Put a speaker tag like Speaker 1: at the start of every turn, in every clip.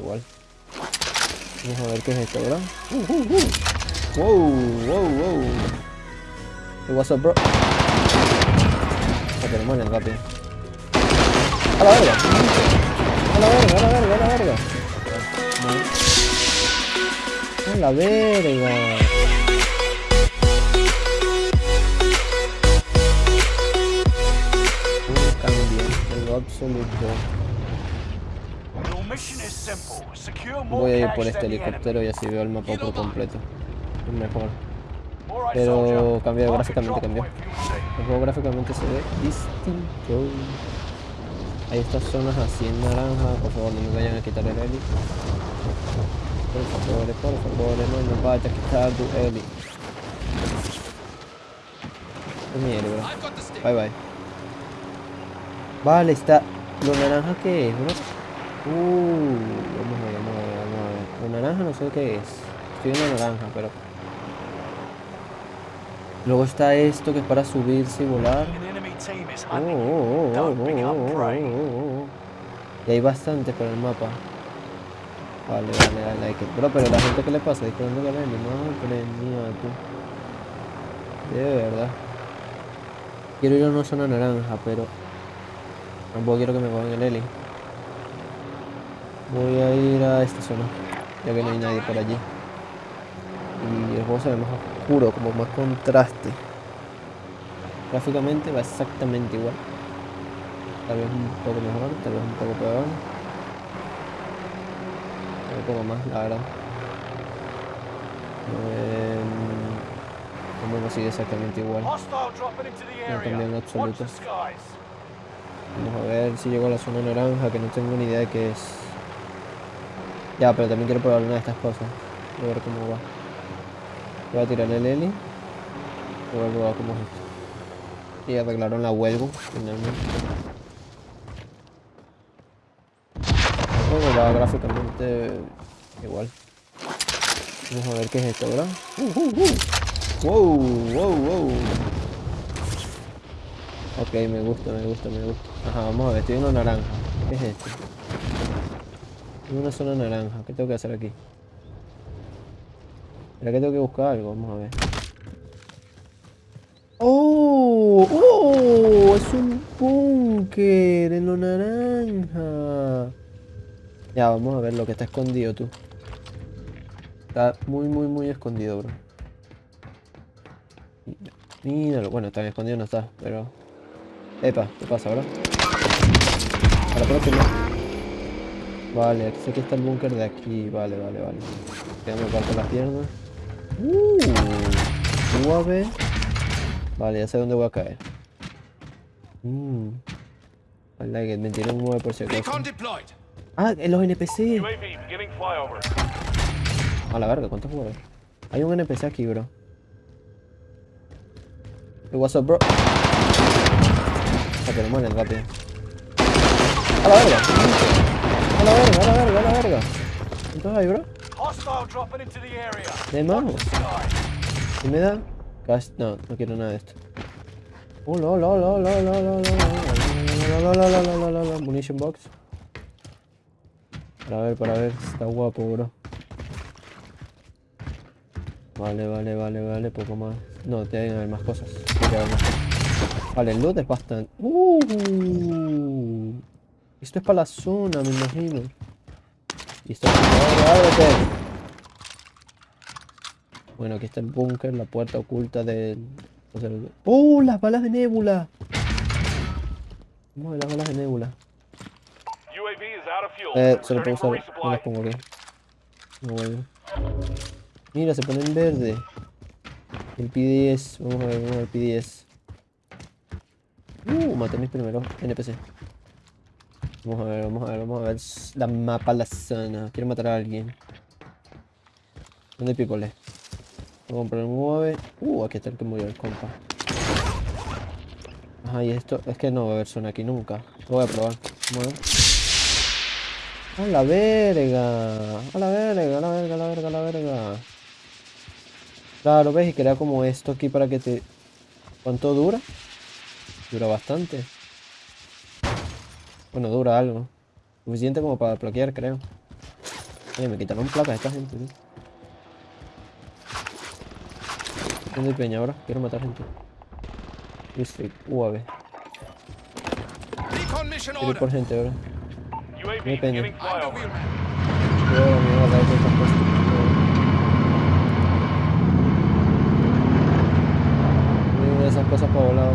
Speaker 1: igual. Vamos a ver qué es esto, bro. Uh, uh, uh. Wow, wow, wow. Hey, what's up, bro? Pero mueren rápido. A la verga. A la verga, a la verga, a la verga. A la verga. Un cambio en lo absoluto. Voy a ir por este helicóptero y así veo el mapa por completo. Es mejor. Pero cambió, gráficamente cambió. El juego gráficamente se ve distinto. Hay estas zonas así en naranja, por favor no me vayan a quitar el heli. Por favor, por favor, no me vayas a quitar tu heli. Es mi heli, bro. Bye bye. Vale, está. ¿Lo naranja qué es, bro? Uh, vamos a ver, vamos a ver, vamos a ver. Naranja no sé qué es. Estoy en la naranja, pero. Luego está esto que es para subirse y volar. Oh, oh, oh. Y hay bastante por el mapa. Vale, vale, like it. Bro, pero la gente que le pasa disparando la madre mía, tú. De verdad. Quiero ir a una zona naranja, pero tampoco quiero que me cojan el heli. Voy a ir a esta zona, ya que no hay nadie por allí. Y el juego se ve más oscuro, como más contraste. Gráficamente va exactamente igual. Tal vez un poco mejor, tal vez un poco peor. Un poco más, la verdad. Como no sigue exactamente igual. No cambió en absoluto. Vamos a ver si llego a la zona naranja, que no tengo ni idea de qué es. Ya, pero también quiero probar una de estas cosas. Voy a ver cómo va. Voy a tirar el heli. Voy a probar cómo es esto. Y arreglaron la huelga, finalmente. Juego va gráficamente igual. Vamos a ver qué es esto, ¿verdad? Uh, uh, uh. Wow, wow, wow. Ok, me gusta, me gusta, me gusta. Ajá, vamos a ver, en una naranja. ¿Qué es esto? Una zona naranja. ¿Qué tengo que hacer aquí? ¿Será que tengo que buscar algo? Vamos a ver. ¡Oh! ¡Oh! Es un búnker en lo naranja. Ya, vamos a ver lo que está escondido tú. Está muy, muy, muy escondido, bro. Míralo. Bueno, tan escondido no está, pero... Epa, ¿qué pasa, bro? A la próxima. Vale, sé que está el búnker de aquí. Vale, vale, vale. Ya me parto las piernas. Uh, suave. Vale, ya sé dónde voy a caer. Mmm. I like. Me tiré un 9 por si acaso. Ah, en los NPC. A la verga, ¿cuántos jugadores? Hay un NPC aquí, bro. Hey, what's up, bro? Ah, pero mueren rápido. A la verga. A la verga, a la verga, a la verga. ¿Cuántos hay, bro? De.
Speaker 2: Skies.
Speaker 1: ¿Y me da? No, no quiero nada de esto. Oh, la, la, la, la, la, la, la, la, la, la, la, la, la, la, la, Munition box. Para ver, para ver. Está guapo, bro. Vale, vale, vale, vale. Poco más. No, te deben haber más cosas. Tiene que haber más cosas. Vale, el loot es bastante. Uh, esto es para la zona, me imagino. Y esto es. Bueno, aquí está el búnker, la puerta oculta del... ¡Oh! ¡Las balas de Nebula! Vamos a ver las balas de
Speaker 2: fuel.
Speaker 1: Eh, solo puedo usar... No las pongo aquí. No vuelvo. Mira, se pone en verde. El PDS. Vamos a ver, vamos a ver el PDS. Uh, maté a mis primeros NPC. Vamos a ver, vamos a ver, vamos a ver la mapa, la zona. Quiero matar a alguien. ¿Dónde pípole? Voy a comprar un 9. Uh, aquí está el que murió el compa. Ajá, y esto, es que no va a haber zona aquí nunca. Lo voy a probar. A la verga. A la verga, a la verga, a la verga, a la verga. Claro, ves, y crea como esto aquí para que te... ¿Cuánto dura? Dura bastante. Bueno, dura algo. Suficiente como para bloquear, creo. Oye, me quitaron placas esta gente, tío. ¿Dónde hay peña ahora? Quiero matar gente. District, UAV. Quiero ir por gente ahora.
Speaker 2: Flyover.
Speaker 1: Cuidado, amigo, la de esas cosas para volar.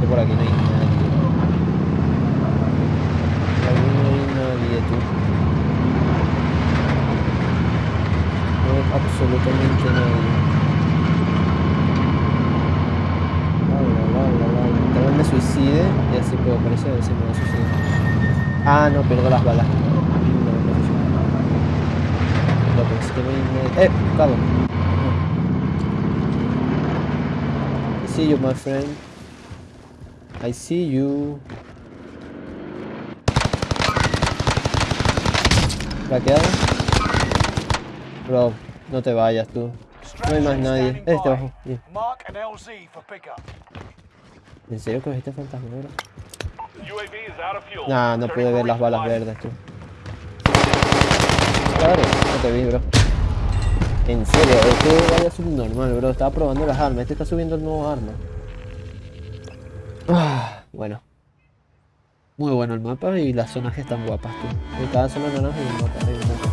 Speaker 1: Que por aquí no hay nadie. Hay tú. No hay absolutamente nadie. Vale, vale, vale. Tal vez me suicide y así puedo aparecer, a ver si me va a. Ah, no, pierdo las balas. No, no, es que nadie. ¡Eh! Cabo. I see you, my friend. I see you. ¿Craqueado? Bro, no te vayas tú. No hay más nadie. Este abajo. Bien. ¿En serio que viste fantasma,
Speaker 2: fuel.
Speaker 1: Nah, no pude ver las balas verdes, tú. Claro, no te vi, bro. En serio, este vaya subnormal, bro. Estaba probando las armas. Este está subiendo el nuevo arma. Ah, bueno. Muy bueno el mapa y las zonas que están guapas, tú. Cada zona naranja hay un mapa. Hay un mapa.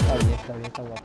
Speaker 1: Está bien, está bien, está guapo.